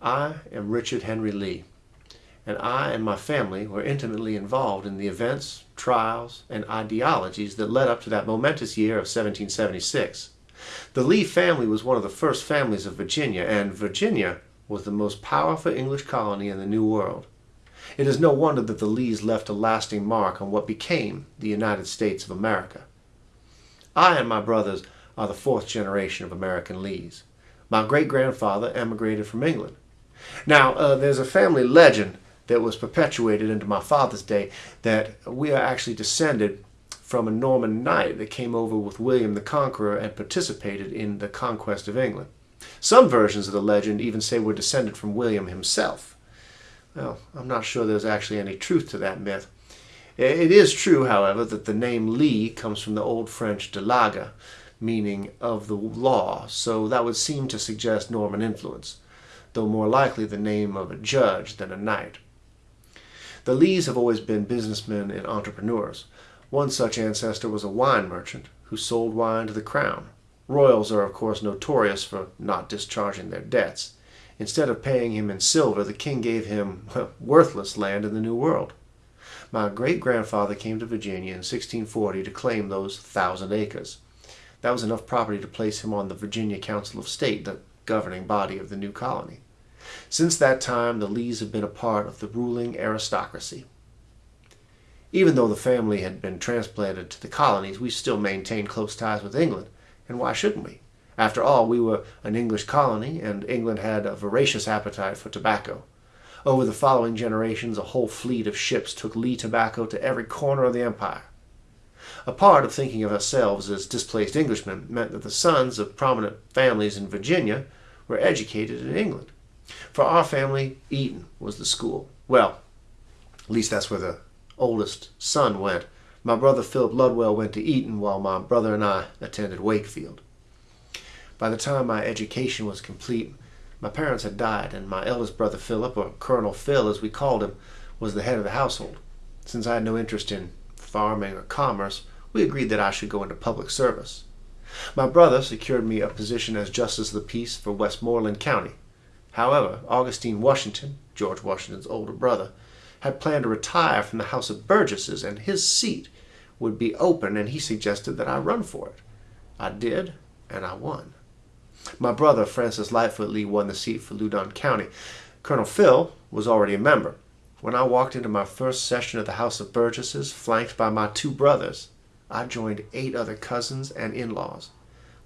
I am Richard Henry Lee, and I and my family were intimately involved in the events, trials, and ideologies that led up to that momentous year of 1776. The Lee family was one of the first families of Virginia, and Virginia was the most powerful English colony in the New World. It is no wonder that the Lees left a lasting mark on what became the United States of America. I and my brothers are the fourth generation of American Lees. My great-grandfather emigrated from England. Now, uh, there's a family legend that was perpetuated into my father's day that we are actually descended from a Norman knight that came over with William the Conqueror and participated in the conquest of England. Some versions of the legend even say we're descended from William himself. Well, I'm not sure there's actually any truth to that myth. It is true, however, that the name Lee comes from the Old French de laga, meaning of the law, so that would seem to suggest Norman influence though more likely the name of a judge than a knight. The Lees have always been businessmen and entrepreneurs. One such ancestor was a wine merchant who sold wine to the crown. Royals are of course notorious for not discharging their debts. Instead of paying him in silver, the king gave him worthless land in the New World. My great-grandfather came to Virginia in 1640 to claim those thousand acres. That was enough property to place him on the Virginia Council of State, the governing body of the new colony. Since that time, the Lees have been a part of the ruling aristocracy. Even though the family had been transplanted to the colonies, we still maintained close ties with England, and why shouldn't we? After all, we were an English colony, and England had a voracious appetite for tobacco. Over the following generations, a whole fleet of ships took Lee tobacco to every corner of the empire. A part of thinking of ourselves as displaced Englishmen meant that the sons of prominent families in Virginia were educated in England. For our family, Eton was the school. Well, at least that's where the oldest son went. My brother Philip Ludwell went to Eton while my brother and I attended Wakefield. By the time my education was complete, my parents had died, and my eldest brother Philip, or Colonel Phil as we called him, was the head of the household. Since I had no interest in farming or commerce, we agreed that I should go into public service. My brother secured me a position as Justice of the Peace for Westmoreland County. However, Augustine Washington, George Washington's older brother, had planned to retire from the House of Burgesses, and his seat would be open, and he suggested that I run for it. I did, and I won. My brother, Francis Lightfoot Lee, won the seat for Loudoun County. Colonel Phil was already a member. When I walked into my first session of the House of Burgesses, flanked by my two brothers, I joined eight other cousins and in-laws.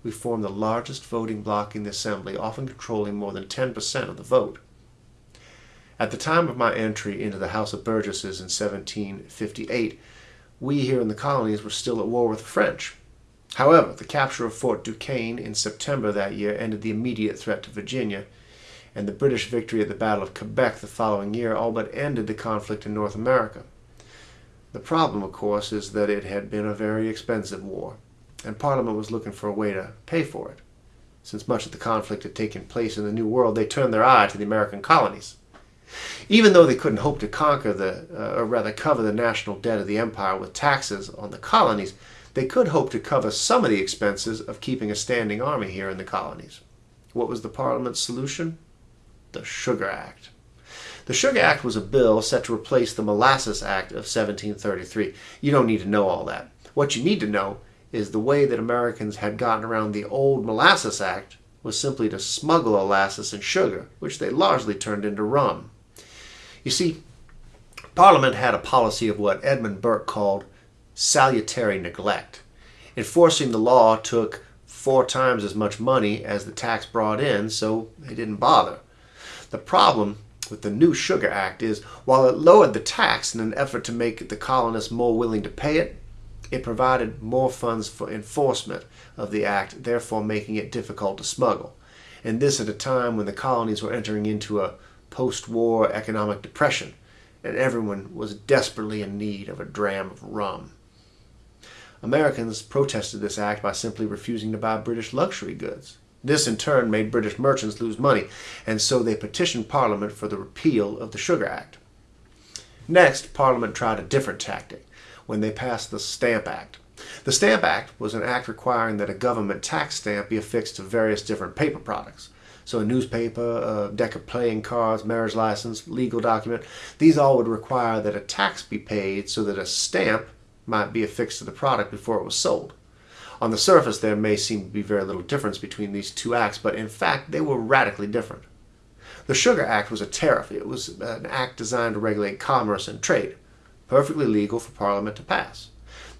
We formed the largest voting bloc in the Assembly, often controlling more than 10% of the vote. At the time of my entry into the House of Burgesses in 1758, we here in the colonies were still at war with the French. However, the capture of Fort Duquesne in September that year ended the immediate threat to Virginia, and the British victory at the Battle of Quebec the following year all but ended the conflict in North America. The problem, of course, is that it had been a very expensive war, and Parliament was looking for a way to pay for it. Since much of the conflict had taken place in the New World, they turned their eye to the American colonies. Even though they couldn't hope to conquer the, uh, or rather cover the national debt of the empire with taxes on the colonies, they could hope to cover some of the expenses of keeping a standing army here in the colonies. What was the Parliament's solution? The Sugar Act. The Sugar Act was a bill set to replace the Molasses Act of 1733. You don't need to know all that. What you need to know is the way that Americans had gotten around the old Molasses Act was simply to smuggle molasses and sugar, which they largely turned into rum. You see, Parliament had a policy of what Edmund Burke called salutary neglect. Enforcing the law took four times as much money as the tax brought in, so they didn't bother. The problem with the new Sugar Act is while it lowered the tax in an effort to make the colonists more willing to pay it, it provided more funds for enforcement of the act, therefore making it difficult to smuggle. And this at a time when the colonies were entering into a post-war economic depression and everyone was desperately in need of a dram of rum. Americans protested this act by simply refusing to buy British luxury goods. This in turn made British merchants lose money, and so they petitioned Parliament for the repeal of the Sugar Act. Next, Parliament tried a different tactic when they passed the Stamp Act. The Stamp Act was an act requiring that a government tax stamp be affixed to various different paper products. So a newspaper, a deck of playing cards, marriage license, legal document, these all would require that a tax be paid so that a stamp might be affixed to the product before it was sold. On the surface, there may seem to be very little difference between these two acts, but in fact, they were radically different. The Sugar Act was a tariff. It was an act designed to regulate commerce and trade, perfectly legal for Parliament to pass.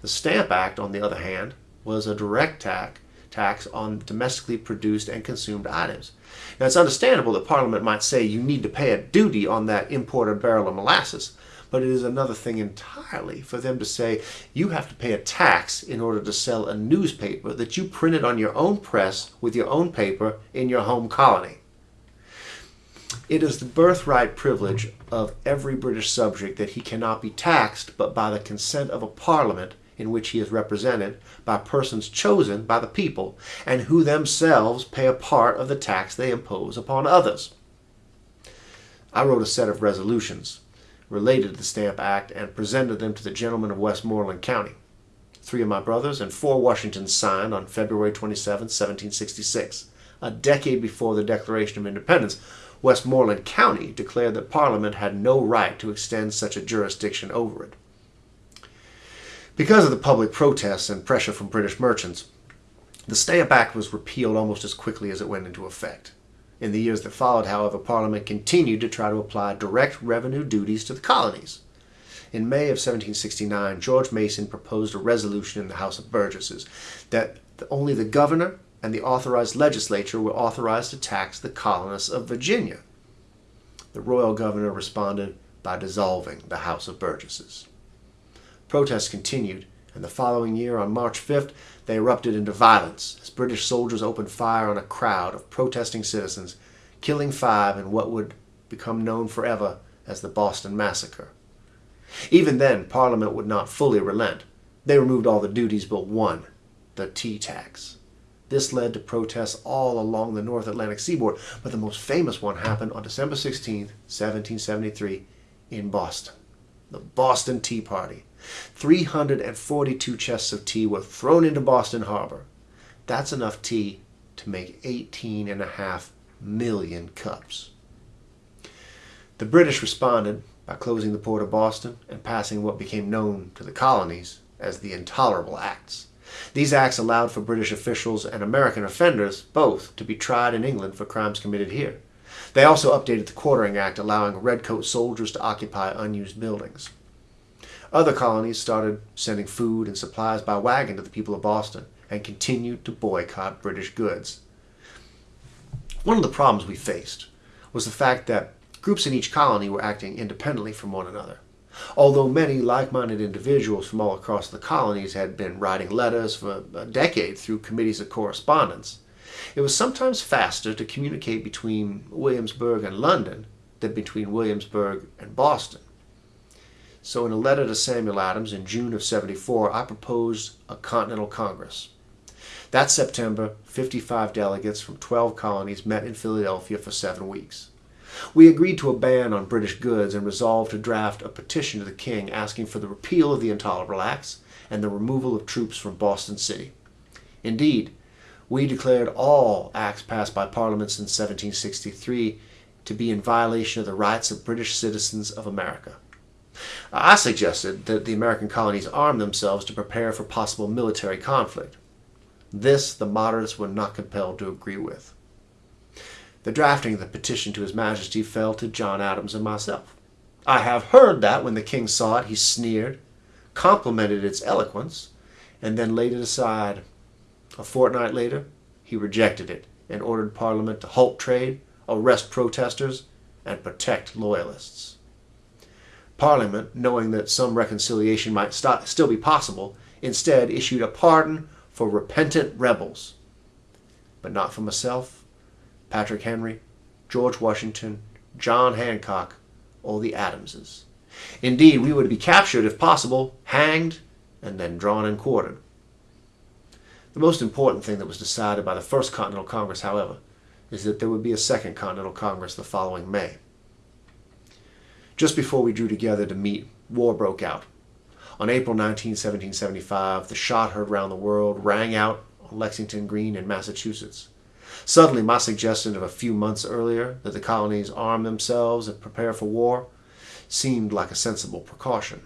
The Stamp Act, on the other hand, was a direct tax tax on domestically produced and consumed items. Now, it's understandable that Parliament might say you need to pay a duty on that imported barrel of molasses, but it is another thing entirely for them to say you have to pay a tax in order to sell a newspaper that you printed on your own press with your own paper in your home colony. It is the birthright privilege of every British subject that he cannot be taxed but by the consent of a parliament in which he is represented by persons chosen by the people and who themselves pay a part of the tax they impose upon others. I wrote a set of resolutions related to the Stamp Act and presented them to the gentlemen of Westmoreland County. Three of my brothers and four Washingtons signed on February 27, 1766, a decade before the Declaration of Independence. Westmoreland County declared that Parliament had no right to extend such a jurisdiction over it. Because of the public protests and pressure from British merchants, the Stamp Act was repealed almost as quickly as it went into effect. In the years that followed, however, Parliament continued to try to apply direct revenue duties to the colonies. In May of 1769, George Mason proposed a resolution in the House of Burgesses that only the governor and the authorized legislature were authorized to tax the colonists of Virginia. The royal governor responded by dissolving the House of Burgesses. Protests continued, and the following year, on March 5th, they erupted into violence as British soldiers opened fire on a crowd of protesting citizens, killing five in what would become known forever as the Boston Massacre. Even then, Parliament would not fully relent. They removed all the duties but one, the tea tax. This led to protests all along the North Atlantic seaboard, but the most famous one happened on December 16, 1773, in Boston. The Boston Tea Party. 342 chests of tea were thrown into Boston Harbor. That's enough tea to make 18 and a half million cups. The British responded by closing the port of Boston and passing what became known to the colonies as the Intolerable Acts. These acts allowed for British officials and American offenders both to be tried in England for crimes committed here. They also updated the Quartering Act, allowing redcoat soldiers to occupy unused buildings. Other colonies started sending food and supplies by wagon to the people of Boston and continued to boycott British goods. One of the problems we faced was the fact that groups in each colony were acting independently from one another. Although many like-minded individuals from all across the colonies had been writing letters for a decade through committees of correspondence, it was sometimes faster to communicate between Williamsburg and London than between Williamsburg and Boston. So in a letter to Samuel Adams in June of 74, I proposed a Continental Congress. That September, 55 delegates from 12 colonies met in Philadelphia for seven weeks. We agreed to a ban on British goods and resolved to draft a petition to the King asking for the repeal of the Intolerable Acts and the removal of troops from Boston City. Indeed, we declared all acts passed by parliaments since 1763 to be in violation of the rights of British citizens of America. I suggested that the American colonies arm themselves to prepare for possible military conflict. This the moderates were not compelled to agree with. The drafting of the petition to His Majesty fell to John Adams and myself. I have heard that when the king saw it, he sneered, complimented its eloquence, and then laid it aside. A fortnight later, he rejected it and ordered Parliament to halt trade, arrest protesters, and protect loyalists. Parliament, knowing that some reconciliation might st still be possible, instead issued a pardon for repentant rebels. But not for myself, Patrick Henry, George Washington, John Hancock, or the Adamses. Indeed, we would be captured if possible, hanged, and then drawn and quartered. The most important thing that was decided by the First Continental Congress, however, is that there would be a Second Continental Congress the following May. Just before we drew together to meet, war broke out. On April 19, 1775, the shot heard round the world rang out on Lexington Green in Massachusetts. Suddenly, my suggestion of a few months earlier that the colonies arm themselves and prepare for war seemed like a sensible precaution.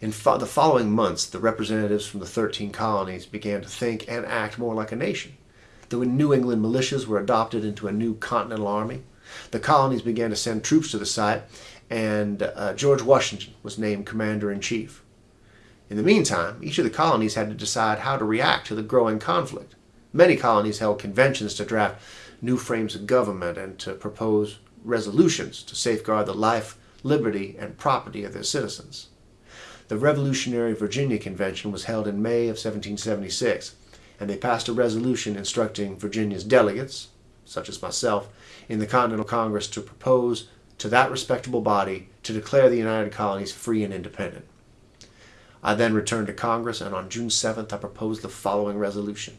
In fo- the following months, the representatives from the 13 colonies began to think and act more like a nation. The New England militias were adopted into a new continental army. The colonies began to send troops to the site, and uh, George Washington was named commander in chief. In the meantime, each of the colonies had to decide how to react to the growing conflict. Many colonies held conventions to draft new frames of government and to propose resolutions to safeguard the life, liberty, and property of their citizens. The Revolutionary Virginia Convention was held in May of 1776, and they passed a resolution instructing Virginia's delegates, such as myself, in the Continental Congress to propose to that respectable body to declare the United Colonies free and independent. I then returned to Congress, and on June 7th I proposed the following resolution.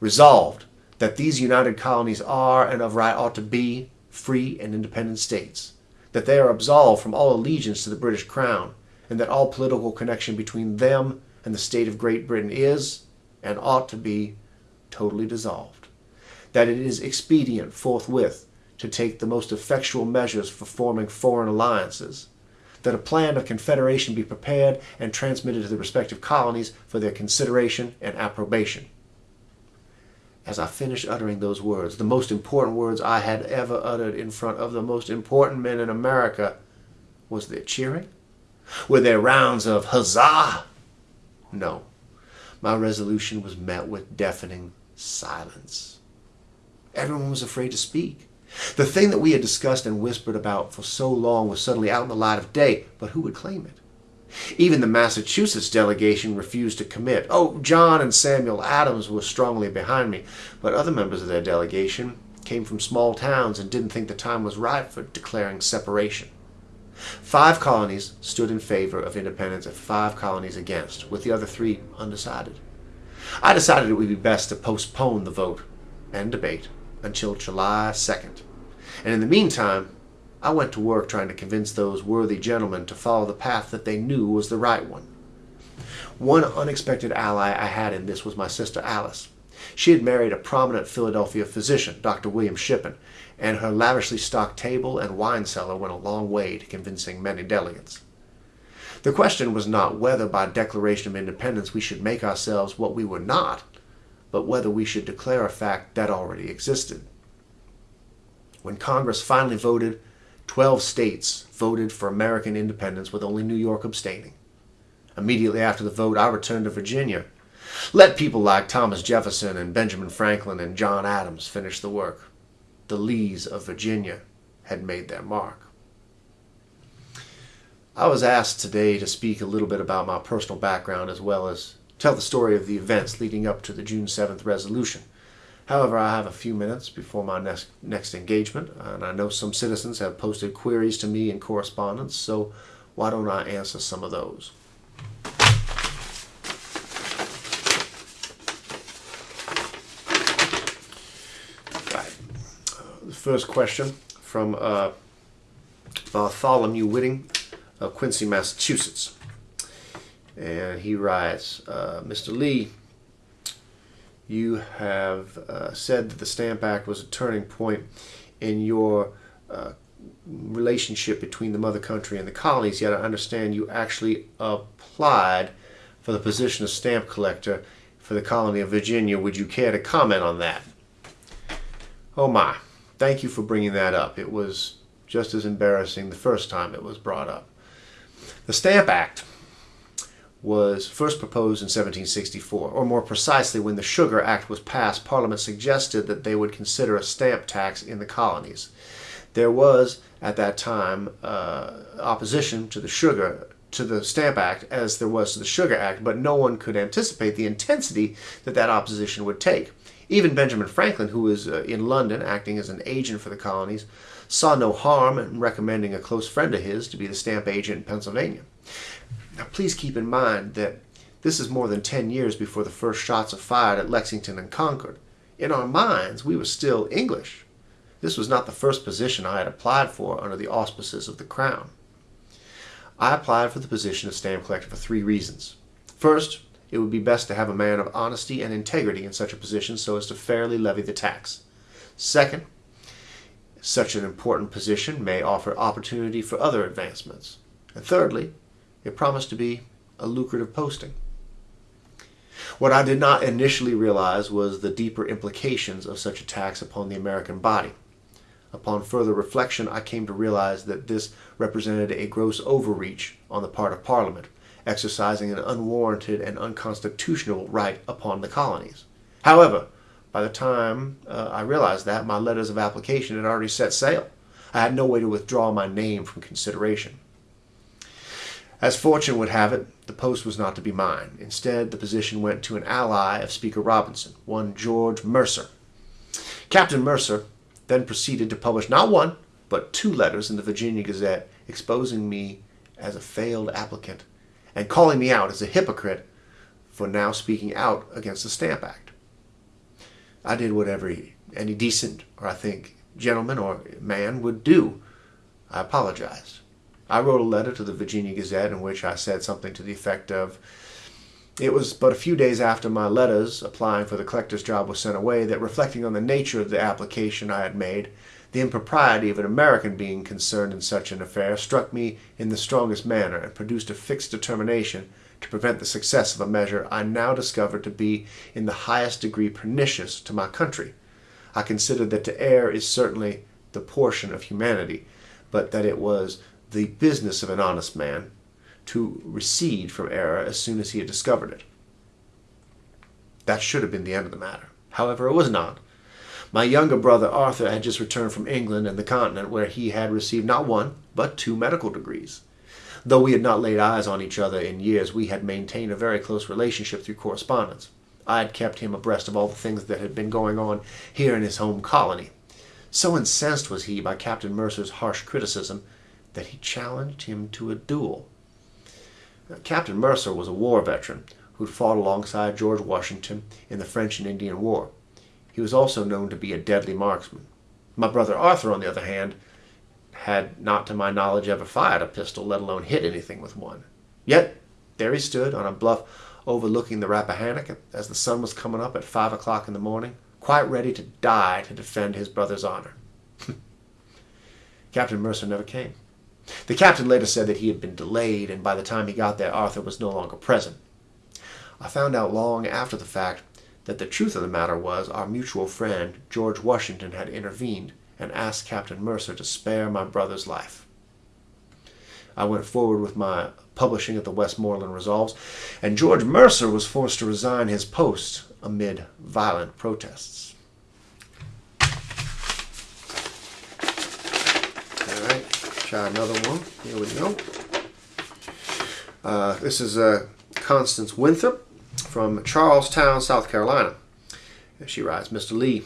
Resolved that these United Colonies are and of right ought to be free and independent states, that they are absolved from all allegiance to the British Crown, and that all political connection between them and the state of Great Britain is and ought to be totally dissolved, that it is expedient forthwith to take the most effectual measures for forming foreign alliances, that a plan of confederation be prepared and transmitted to the respective colonies for their consideration and approbation. As I finished uttering those words, the most important words I had ever uttered in front of the most important men in America, was there cheering? Were there rounds of huzzah? No. My resolution was met with deafening silence. Everyone was afraid to speak. The thing that we had discussed and whispered about for so long was suddenly out in the light of day, but who would claim it? Even the Massachusetts delegation refused to commit. Oh, John and Samuel Adams were strongly behind me, but other members of their delegation came from small towns and didn't think the time was right for declaring separation. Five colonies stood in favor of independence and five colonies against, with the other three undecided. I decided it would be best to postpone the vote and debate until July 2nd. And in the meantime, I went to work trying to convince those worthy gentlemen to follow the path that they knew was the right one. One unexpected ally I had in this was my sister Alice. She had married a prominent Philadelphia physician, Dr. William Shippen, and her lavishly stocked table and wine cellar went a long way to convincing many delegates. The question was not whether by declaration of independence we should make ourselves what we were not, but whether we should declare a fact that already existed. When Congress finally voted, 12 states voted for American independence with only New York abstaining. Immediately after the vote, I returned to Virginia. Let people like Thomas Jefferson and Benjamin Franklin and John Adams finish the work the Lees of Virginia had made their mark. I was asked today to speak a little bit about my personal background as well as tell the story of the events leading up to the June 7th resolution. However, I have a few minutes before my next, next engagement, and I know some citizens have posted queries to me in correspondence, so why don't I answer some of those? first question from uh, Bartholomew Whitting of Quincy, Massachusetts. And he writes, uh, Mr. Lee, you have uh, said that the Stamp Act was a turning point in your uh, relationship between the mother country and the colonies, yet I understand you actually applied for the position of stamp collector for the colony of Virginia. Would you care to comment on that? Oh my thank you for bringing that up. It was just as embarrassing the first time it was brought up. The Stamp Act was first proposed in 1764, or more precisely, when the Sugar Act was passed, Parliament suggested that they would consider a stamp tax in the colonies. There was, at that time, uh, opposition to the sugar to the Stamp Act as there was to the Sugar Act, but no one could anticipate the intensity that that opposition would take. Even Benjamin Franklin, who was uh, in London acting as an agent for the colonies, saw no harm in recommending a close friend of his to be the stamp agent in Pennsylvania. Now, please keep in mind that this is more than 10 years before the first shots are fired at Lexington and Concord. In our minds, we were still English. This was not the first position I had applied for under the auspices of the Crown. I applied for the position of stamp collector for three reasons. First, it would be best to have a man of honesty and integrity in such a position so as to fairly levy the tax. Second, such an important position may offer opportunity for other advancements. And thirdly, it promised to be a lucrative posting. What I did not initially realize was the deeper implications of such a tax upon the American body. Upon further reflection, I came to realize that this represented a gross overreach on the part of Parliament, exercising an unwarranted and unconstitutional right upon the colonies. However, by the time uh, I realized that, my letters of application had already set sail. I had no way to withdraw my name from consideration. As fortune would have it, the post was not to be mine. Instead, the position went to an ally of Speaker Robinson, one George Mercer. Captain Mercer then proceeded to publish not one, but two letters in the Virginia Gazette exposing me as a failed applicant and calling me out as a hypocrite for now speaking out against the Stamp Act. I did whatever any decent, or I think, gentleman or man would do. I apologized. I wrote a letter to the Virginia Gazette in which I said something to the effect of, it was but a few days after my letters applying for the collector's job was sent away that, reflecting on the nature of the application I had made, the impropriety of an American being concerned in such an affair struck me in the strongest manner and produced a fixed determination to prevent the success of a measure I now discovered to be in the highest degree pernicious to my country. I considered that to err is certainly the portion of humanity, but that it was the business of an honest man to recede from error as soon as he had discovered it. That should have been the end of the matter. However, it was not. My younger brother Arthur had just returned from England and the continent, where he had received not one, but two medical degrees. Though we had not laid eyes on each other in years, we had maintained a very close relationship through correspondence. I had kept him abreast of all the things that had been going on here in his home colony. So incensed was he by Captain Mercer's harsh criticism that he challenged him to a duel. Captain Mercer was a war veteran who'd fought alongside George Washington in the French and Indian War. He was also known to be a deadly marksman. My brother Arthur, on the other hand, had not to my knowledge ever fired a pistol, let alone hit anything with one. Yet there he stood on a bluff overlooking the Rappahannock as the sun was coming up at five o'clock in the morning, quite ready to die to defend his brother's honor. Captain Mercer never came. The captain later said that he had been delayed, and by the time he got there, Arthur was no longer present. I found out long after the fact that the truth of the matter was our mutual friend, George Washington, had intervened and asked Captain Mercer to spare my brother's life. I went forward with my publishing of the Westmoreland Resolves, and George Mercer was forced to resign his post amid violent protests. Try another one. Here we go. Uh, this is uh, Constance Winthrop from Charlestown, South Carolina. She writes, Mr. Lee,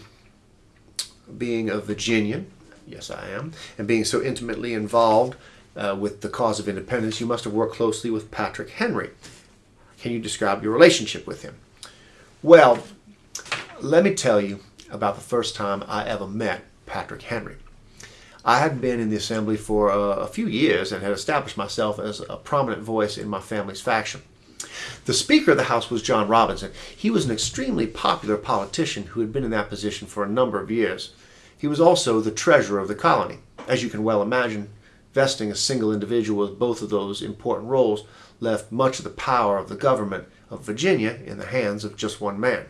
being a Virginian, yes I am, and being so intimately involved uh, with the cause of independence, you must have worked closely with Patrick Henry. Can you describe your relationship with him? Well, let me tell you about the first time I ever met Patrick Henry. I had been in the assembly for a, a few years and had established myself as a prominent voice in my family's faction. The Speaker of the House was John Robinson. He was an extremely popular politician who had been in that position for a number of years. He was also the treasurer of the colony. As you can well imagine, vesting a single individual with both of those important roles left much of the power of the government of Virginia in the hands of just one man.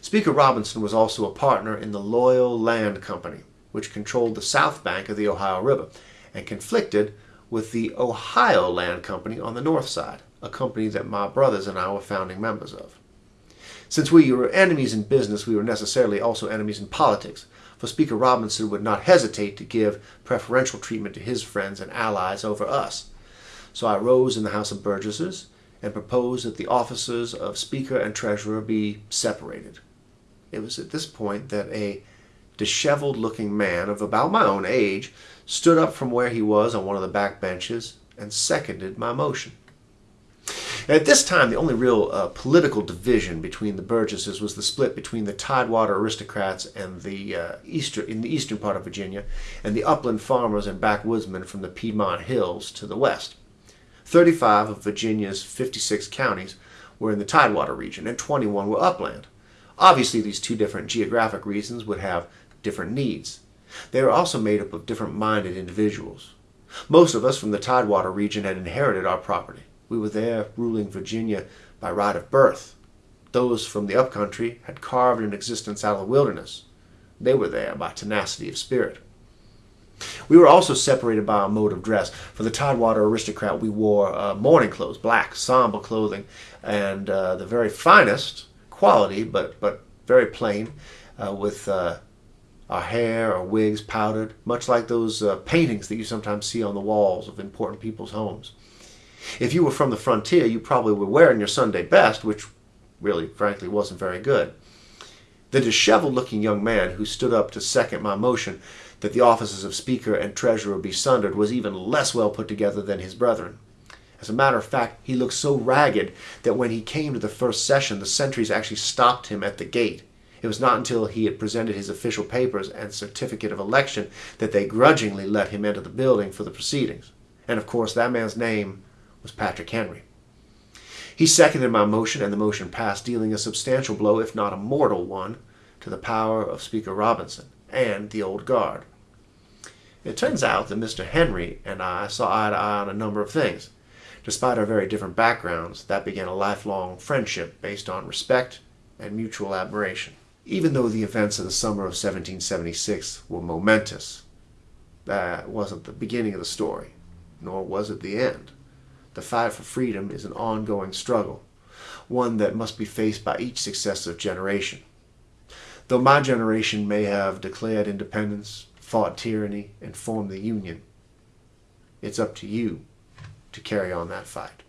Speaker Robinson was also a partner in the Loyal Land Company, which controlled the south bank of the Ohio River and conflicted with the Ohio Land Company on the north side, a company that my brothers and I were founding members of. Since we were enemies in business, we were necessarily also enemies in politics, for Speaker Robinson would not hesitate to give preferential treatment to his friends and allies over us. So I rose in the House of Burgesses and proposed that the offices of Speaker and Treasurer be separated. It was at this point that a disheveled looking man of about my own age stood up from where he was on one of the back benches and seconded my motion. At this time, the only real uh, political division between the Burgesses was the split between the Tidewater aristocrats and the uh, eastern in the eastern part of Virginia, and the upland farmers and backwoodsmen from the Piedmont Hills to the west. Thirty-five of Virginia's fifty-six counties were in the Tidewater region and 21 were upland. Obviously, these two different geographic regions would have different needs. They were also made up of different minded individuals. Most of us from the Tidewater region had inherited our property. We were there ruling Virginia by right of birth. Those from the upcountry had carved an existence out of the wilderness. They were there by tenacity of spirit. We were also separated by our mode of dress. For the Tidewater aristocrat, we wore uh, mourning clothes, black, somber clothing, and uh, the very finest quality, but, but very plain, uh, with uh, our hair, our wigs powdered, much like those uh, paintings that you sometimes see on the walls of important people's homes. If you were from the frontier, you probably were wearing your Sunday best, which really, frankly, wasn't very good. The disheveled looking young man who stood up to second my motion that the offices of Speaker and Treasurer be sundered was even less well put together than his brethren. As a matter of fact, he looked so ragged that when he came to the first session, the sentries actually stopped him at the gate. It was not until he had presented his official papers and certificate of election that they grudgingly let him enter the building for the proceedings. And of course, that man's name was Patrick Henry. He seconded my motion, and the motion passed, dealing a substantial blow, if not a mortal one, to the power of Speaker Robinson and the old guard. It turns out that Mr. Henry and I saw eye to eye on a number of things. Despite our very different backgrounds, that began a lifelong friendship based on respect and mutual admiration. Even though the events of the summer of 1776 were momentous, that wasn't the beginning of the story, nor was it the end. The fight for freedom is an ongoing struggle, one that must be faced by each successive generation. Though my generation may have declared independence, fought tyranny, and formed the Union, it's up to you to carry on that fight.